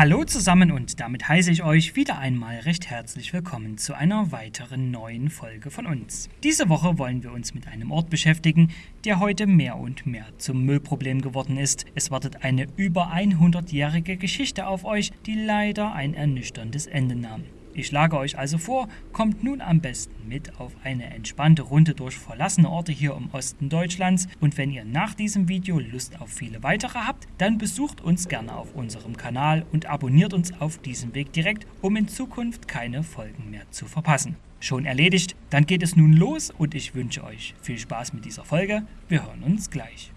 Hallo zusammen und damit heiße ich euch wieder einmal recht herzlich willkommen zu einer weiteren neuen Folge von uns. Diese Woche wollen wir uns mit einem Ort beschäftigen, der heute mehr und mehr zum Müllproblem geworden ist. Es wartet eine über 100-jährige Geschichte auf euch, die leider ein ernüchterndes Ende nahm. Ich schlage euch also vor, kommt nun am besten mit auf eine entspannte Runde durch verlassene Orte hier im Osten Deutschlands und wenn ihr nach diesem Video Lust auf viele weitere habt, dann besucht uns gerne auf unserem Kanal und abonniert uns auf diesem Weg direkt, um in Zukunft keine Folgen mehr zu verpassen. Schon erledigt, dann geht es nun los und ich wünsche euch viel Spaß mit dieser Folge. Wir hören uns gleich.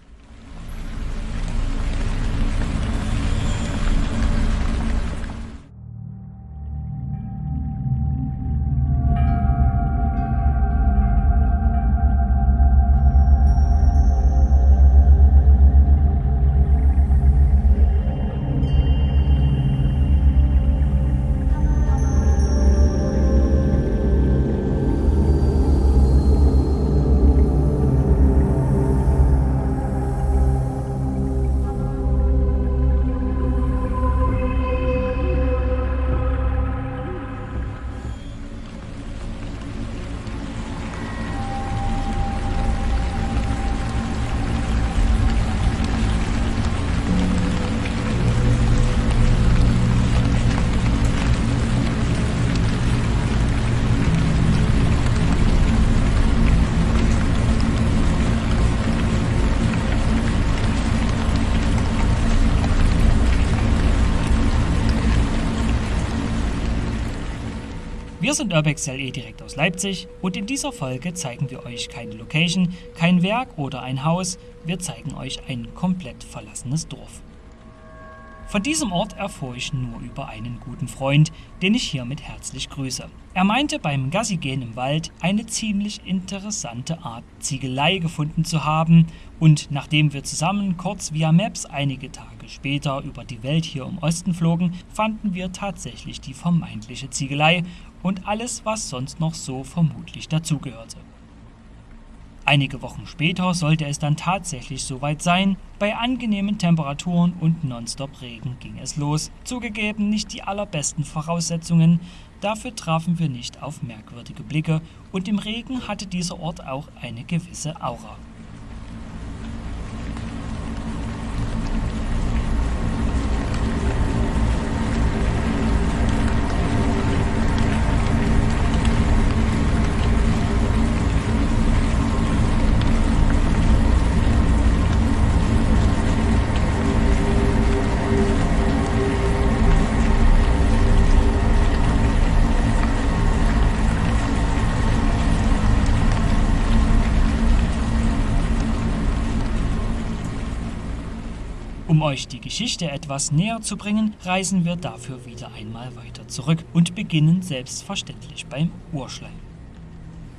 Wir sind Urbex LE direkt aus Leipzig und in dieser Folge zeigen wir euch keine Location, kein Werk oder ein Haus, wir zeigen euch ein komplett verlassenes Dorf. Von diesem Ort erfuhr ich nur über einen guten Freund, den ich hiermit herzlich grüße. Er meinte beim Gassigehen im Wald eine ziemlich interessante Art Ziegelei gefunden zu haben und nachdem wir zusammen kurz via Maps einige Tage später über die Welt hier im Osten flogen, fanden wir tatsächlich die vermeintliche Ziegelei und alles, was sonst noch so vermutlich dazugehörte. Einige Wochen später sollte es dann tatsächlich soweit sein. Bei angenehmen Temperaturen und Nonstop-Regen ging es los. Zugegeben nicht die allerbesten Voraussetzungen, dafür trafen wir nicht auf merkwürdige Blicke und im Regen hatte dieser Ort auch eine gewisse Aura. Euch die Geschichte etwas näher zu bringen, reisen wir dafür wieder einmal weiter zurück und beginnen selbstverständlich beim Urschleim.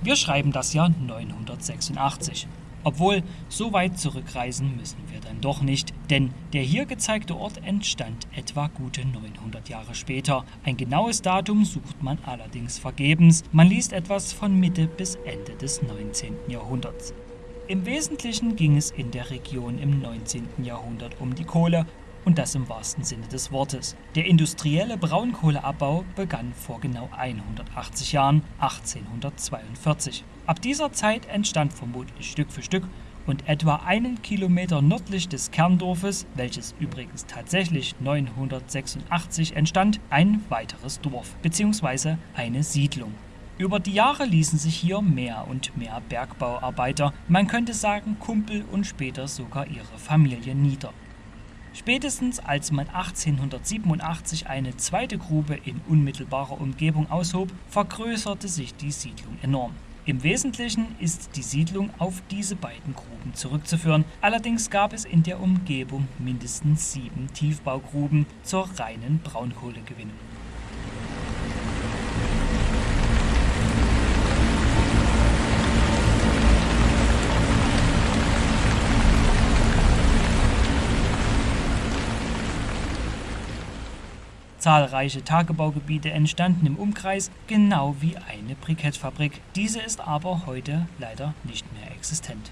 Wir schreiben das Jahr 986. Obwohl, so weit zurückreisen müssen wir dann doch nicht, denn der hier gezeigte Ort entstand etwa gute 900 Jahre später. Ein genaues Datum sucht man allerdings vergebens, man liest etwas von Mitte bis Ende des 19. Jahrhunderts. Im Wesentlichen ging es in der Region im 19. Jahrhundert um die Kohle und das im wahrsten Sinne des Wortes. Der industrielle Braunkohleabbau begann vor genau 180 Jahren, 1842. Ab dieser Zeit entstand vermutlich Stück für Stück und etwa einen Kilometer nördlich des Kerndorfes, welches übrigens tatsächlich 986 entstand, ein weiteres Dorf bzw. eine Siedlung. Über die Jahre ließen sich hier mehr und mehr Bergbauarbeiter, man könnte sagen Kumpel und später sogar ihre Familie nieder. Spätestens als man 1887 eine zweite Grube in unmittelbarer Umgebung aushob, vergrößerte sich die Siedlung enorm. Im Wesentlichen ist die Siedlung auf diese beiden Gruben zurückzuführen, allerdings gab es in der Umgebung mindestens sieben Tiefbaugruben zur reinen Braunkohlegewinnung. Zahlreiche Tagebaugebiete entstanden im Umkreis, genau wie eine Brikettfabrik. Diese ist aber heute leider nicht mehr existent.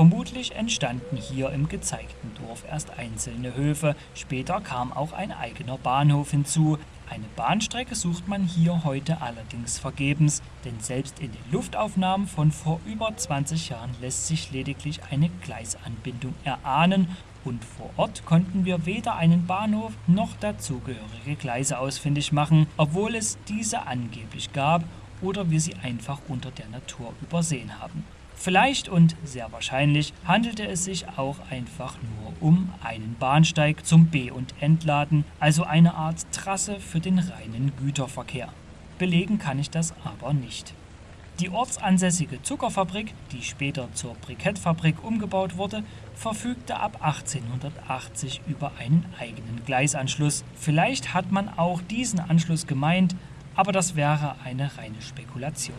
Vermutlich entstanden hier im gezeigten Dorf erst einzelne Höfe, später kam auch ein eigener Bahnhof hinzu. Eine Bahnstrecke sucht man hier heute allerdings vergebens, denn selbst in den Luftaufnahmen von vor über 20 Jahren lässt sich lediglich eine Gleisanbindung erahnen und vor Ort konnten wir weder einen Bahnhof noch dazugehörige Gleise ausfindig machen, obwohl es diese angeblich gab oder wir sie einfach unter der Natur übersehen haben. Vielleicht und sehr wahrscheinlich handelte es sich auch einfach nur um einen Bahnsteig zum B- und Entladen, also eine Art Trasse für den reinen Güterverkehr. Belegen kann ich das aber nicht. Die ortsansässige Zuckerfabrik, die später zur Brikettfabrik umgebaut wurde, verfügte ab 1880 über einen eigenen Gleisanschluss. Vielleicht hat man auch diesen Anschluss gemeint, aber das wäre eine reine Spekulation.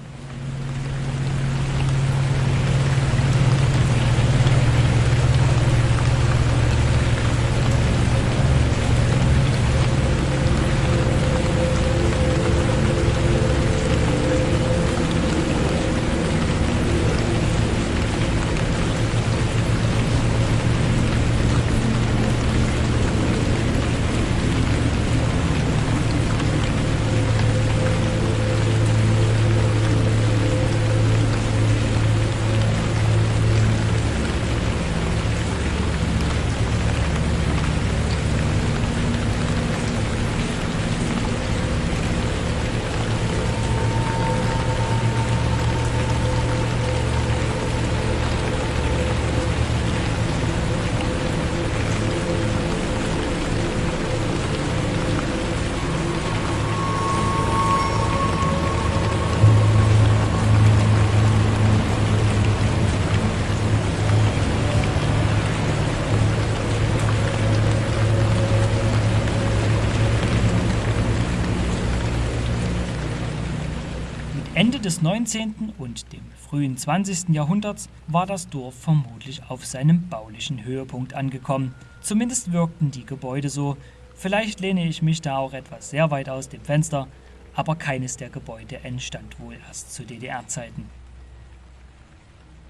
Des 19. und dem frühen 20. Jahrhunderts war das Dorf vermutlich auf seinem baulichen Höhepunkt angekommen. Zumindest wirkten die Gebäude so. Vielleicht lehne ich mich da auch etwas sehr weit aus dem Fenster, aber keines der Gebäude entstand wohl erst zu DDR-Zeiten.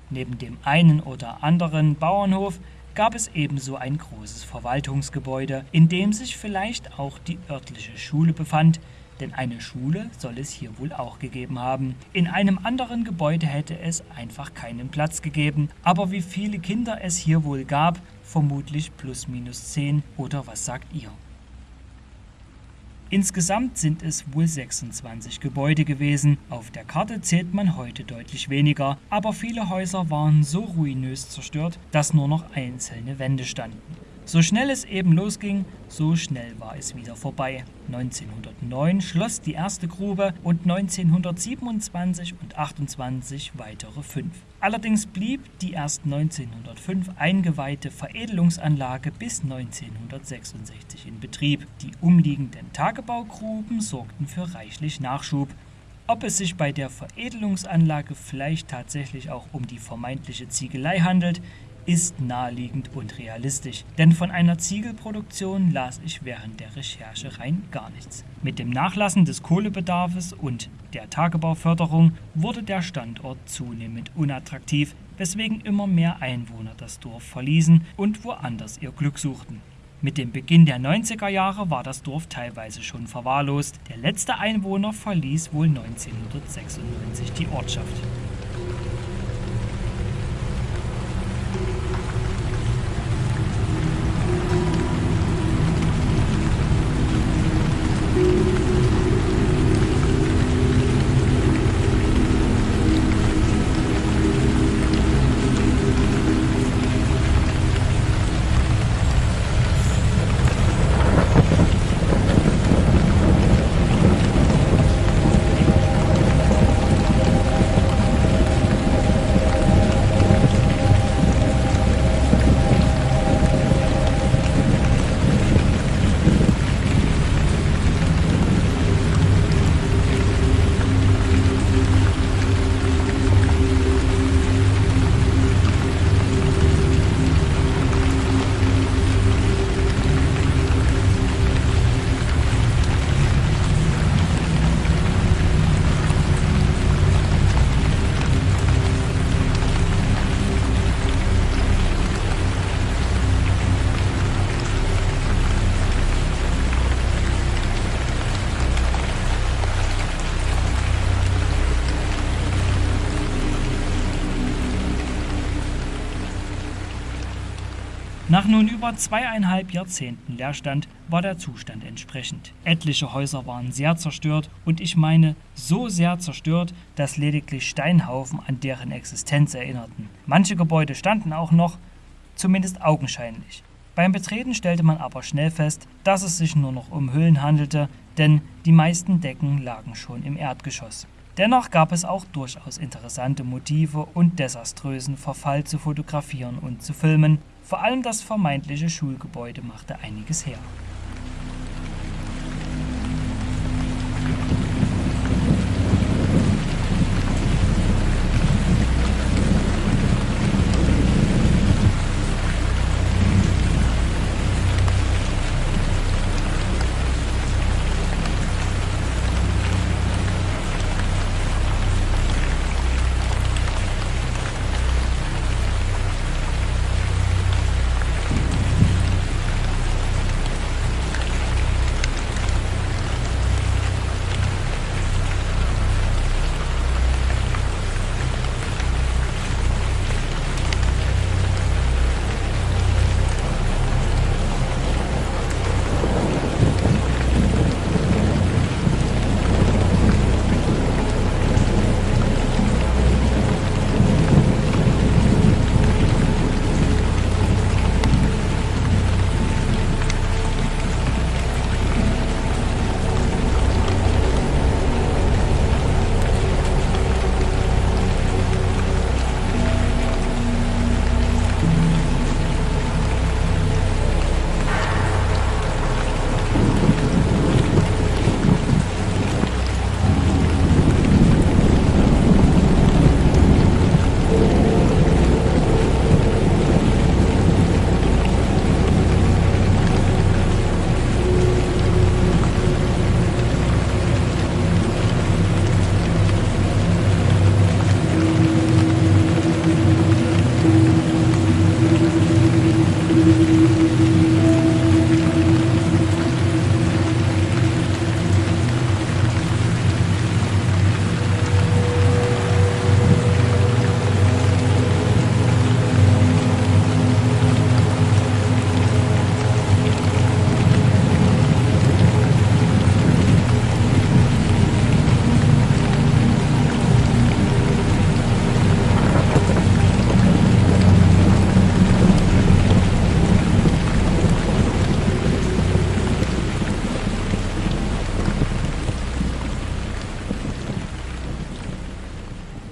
Neben dem einen oder anderen Bauernhof gab es ebenso ein großes Verwaltungsgebäude, in dem sich vielleicht auch die örtliche Schule befand, denn eine Schule soll es hier wohl auch gegeben haben. In einem anderen Gebäude hätte es einfach keinen Platz gegeben, aber wie viele Kinder es hier wohl gab, vermutlich plus minus zehn oder was sagt ihr? Insgesamt sind es wohl 26 Gebäude gewesen. Auf der Karte zählt man heute deutlich weniger, aber viele Häuser waren so ruinös zerstört, dass nur noch einzelne Wände standen. So schnell es eben losging, so schnell war es wieder vorbei. 1909 schloss die erste Grube und 1927 und 28 weitere fünf. Allerdings blieb die erst 1905 eingeweihte Veredelungsanlage bis 1966 in Betrieb. Die umliegenden Tagebaugruben sorgten für reichlich Nachschub. Ob es sich bei der Veredelungsanlage vielleicht tatsächlich auch um die vermeintliche Ziegelei handelt, ist naheliegend und realistisch, denn von einer Ziegelproduktion las ich während der Recherche rein gar nichts. Mit dem Nachlassen des Kohlebedarfs und der Tagebauförderung wurde der Standort zunehmend unattraktiv, weswegen immer mehr Einwohner das Dorf verließen und woanders ihr Glück suchten. Mit dem Beginn der 90er Jahre war das Dorf teilweise schon verwahrlost. Der letzte Einwohner verließ wohl 1996 die Ortschaft. Nun über zweieinhalb Jahrzehnten Leerstand war der Zustand entsprechend. Etliche Häuser waren sehr zerstört und ich meine so sehr zerstört, dass lediglich Steinhaufen an deren Existenz erinnerten. Manche Gebäude standen auch noch, zumindest augenscheinlich. Beim Betreten stellte man aber schnell fest, dass es sich nur noch um Hüllen handelte, denn die meisten Decken lagen schon im Erdgeschoss. Dennoch gab es auch durchaus interessante Motive und desaströsen Verfall zu fotografieren und zu filmen, vor allem das vermeintliche Schulgebäude machte einiges her.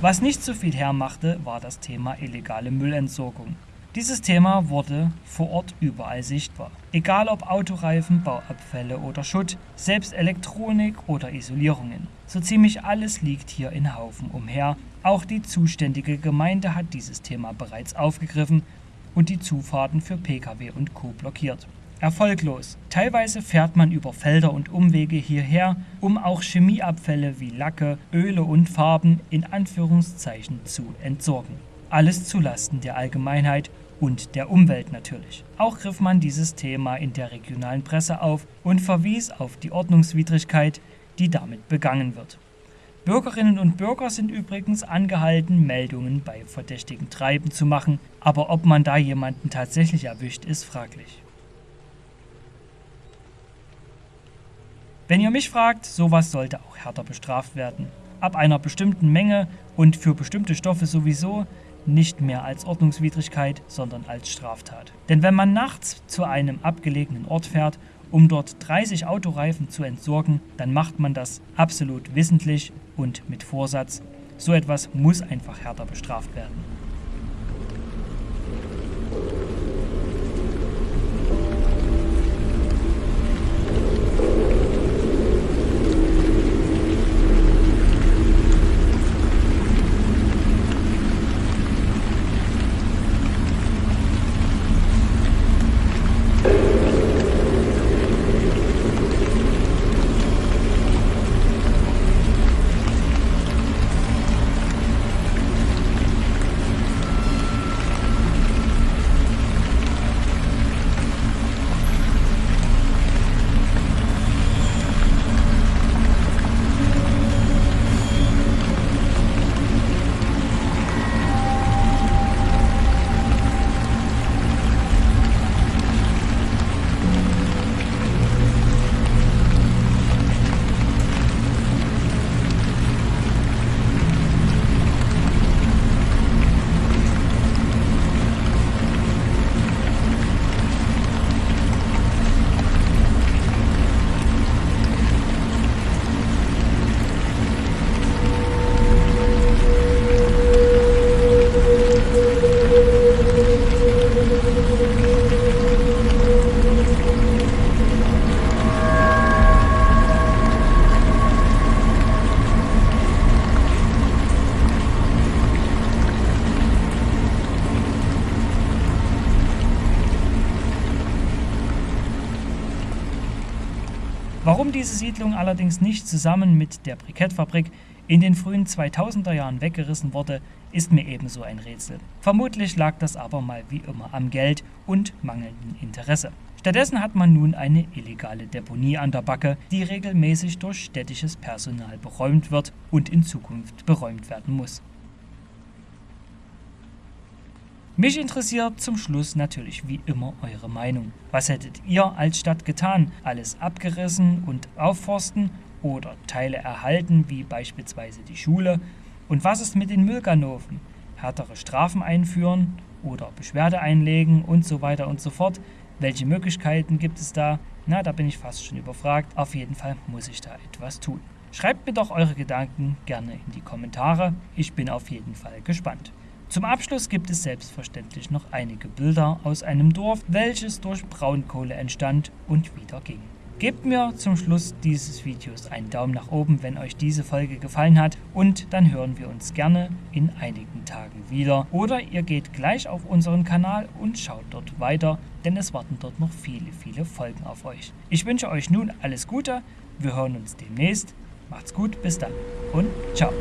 Was nicht so viel hermachte, war das Thema illegale Müllentsorgung. Dieses Thema wurde vor Ort überall sichtbar. Egal ob Autoreifen, Bauabfälle oder Schutt, selbst Elektronik oder Isolierungen. So ziemlich alles liegt hier in Haufen umher. Auch die zuständige Gemeinde hat dieses Thema bereits aufgegriffen und die Zufahrten für Pkw und Co blockiert erfolglos. Teilweise fährt man über Felder und Umwege hierher, um auch Chemieabfälle wie Lacke, Öle und Farben in Anführungszeichen zu entsorgen. Alles zulasten der Allgemeinheit und der Umwelt natürlich. Auch griff man dieses Thema in der regionalen Presse auf und verwies auf die Ordnungswidrigkeit, die damit begangen wird. Bürgerinnen und Bürger sind übrigens angehalten, Meldungen bei verdächtigen Treiben zu machen, aber ob man da jemanden tatsächlich erwischt, ist fraglich. Wenn ihr mich fragt, sowas sollte auch härter bestraft werden. Ab einer bestimmten Menge und für bestimmte Stoffe sowieso nicht mehr als Ordnungswidrigkeit, sondern als Straftat. Denn wenn man nachts zu einem abgelegenen Ort fährt, um dort 30 Autoreifen zu entsorgen, dann macht man das absolut wissentlich und mit Vorsatz. So etwas muss einfach härter bestraft werden. Diese Siedlung allerdings nicht zusammen mit der Brikettfabrik in den frühen 2000er Jahren weggerissen wurde, ist mir ebenso ein Rätsel. Vermutlich lag das aber mal wie immer am Geld und mangelndem Interesse. Stattdessen hat man nun eine illegale Deponie an der Backe, die regelmäßig durch städtisches Personal beräumt wird und in Zukunft beräumt werden muss. Mich interessiert zum Schluss natürlich wie immer eure Meinung. Was hättet ihr als Stadt getan? Alles abgerissen und aufforsten oder Teile erhalten, wie beispielsweise die Schule? Und was ist mit den Müllganoven? Härtere Strafen einführen oder Beschwerde einlegen und so weiter und so fort? Welche Möglichkeiten gibt es da? Na, da bin ich fast schon überfragt. Auf jeden Fall muss ich da etwas tun. Schreibt mir doch eure Gedanken gerne in die Kommentare. Ich bin auf jeden Fall gespannt. Zum Abschluss gibt es selbstverständlich noch einige Bilder aus einem Dorf, welches durch Braunkohle entstand und wieder ging. Gebt mir zum Schluss dieses Videos einen Daumen nach oben, wenn euch diese Folge gefallen hat und dann hören wir uns gerne in einigen Tagen wieder. Oder ihr geht gleich auf unseren Kanal und schaut dort weiter, denn es warten dort noch viele, viele Folgen auf euch. Ich wünsche euch nun alles Gute, wir hören uns demnächst. Macht's gut, bis dann und ciao.